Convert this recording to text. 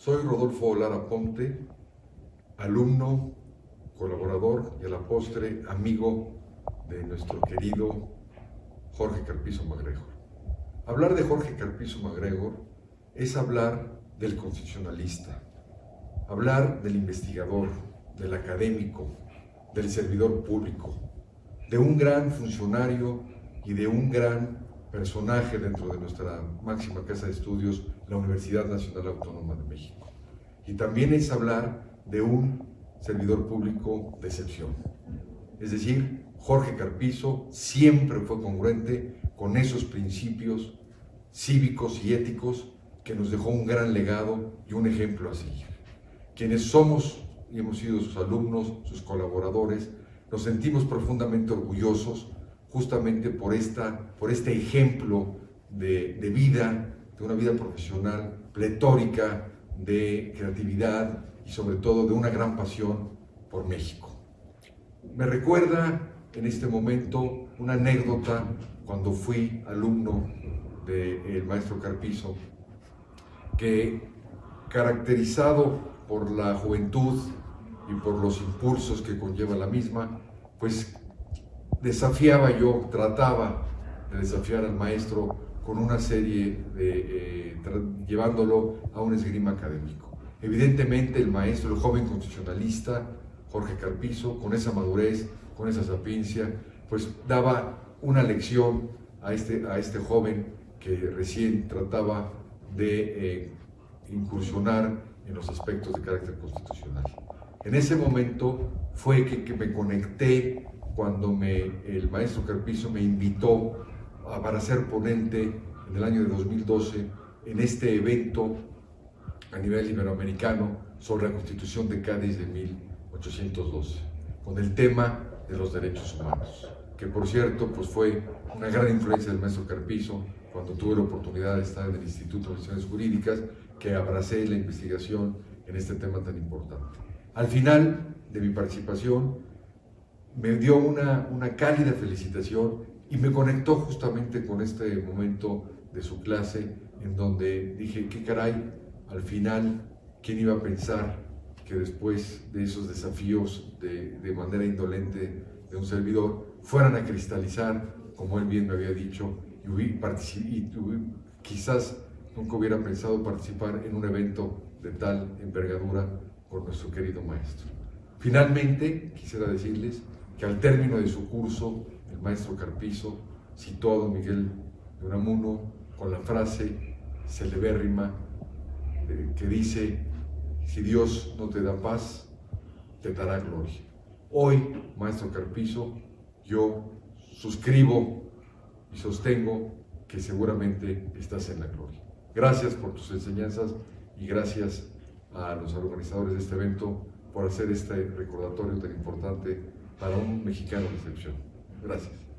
Soy Rodolfo Lara Ponte, alumno, colaborador y a la postre amigo de nuestro querido Jorge Carpizo MacGregor. Hablar de Jorge Carpizo MacGregor es hablar del constitucionalista, hablar del investigador, del académico, del servidor público, de un gran funcionario y de un gran personaje dentro de nuestra máxima casa de estudios, la Universidad Nacional Autónoma de México. Y también es hablar de un servidor público de excepción. Es decir, Jorge Carpizo siempre fue congruente con esos principios cívicos y éticos que nos dejó un gran legado y un ejemplo a seguir. Quienes somos y hemos sido sus alumnos, sus colaboradores, nos sentimos profundamente orgullosos justamente por, esta, por este ejemplo de, de vida, de una vida profesional pletórica, de creatividad y sobre todo de una gran pasión por México. Me recuerda en este momento una anécdota cuando fui alumno del maestro Carpizo, que caracterizado por la juventud y por los impulsos que conlleva la misma, pues desafiaba yo, trataba de desafiar al maestro con una serie de, eh, llevándolo a un esgrima académico. Evidentemente el maestro, el joven constitucionalista, Jorge Carpizo, con esa madurez, con esa sapiencia, pues daba una lección a este, a este joven que recién trataba de eh, incursionar en los aspectos de carácter constitucional. En ese momento fue que, que me conecté cuando me, el maestro Carpizo me invitó a, para ser ponente en el año de 2012 en este evento a nivel iberoamericano sobre la Constitución de Cádiz de 1812, con el tema de los derechos humanos, que por cierto pues fue una gran influencia del maestro Carpizo cuando tuve la oportunidad de estar en el Instituto de Relaciones Jurídicas, que abracé la investigación en este tema tan importante. Al final de mi participación, me dio una, una cálida felicitación y me conectó justamente con este momento de su clase en donde dije, qué caray, al final, ¿quién iba a pensar que después de esos desafíos de, de manera indolente de un servidor fueran a cristalizar, como él bien me había dicho, y, y quizás nunca hubiera pensado participar en un evento de tal envergadura con nuestro querido maestro. Finalmente, quisiera decirles que al término de su curso, el maestro Carpizo citó a don Miguel de Unamuno con la frase celebérrima eh, que dice, si Dios no te da paz, te dará gloria. Hoy, maestro Carpizo, yo suscribo y sostengo que seguramente estás en la gloria. Gracias por tus enseñanzas y gracias a los organizadores de este evento por hacer este recordatorio tan importante para un mexicano de. Gracias.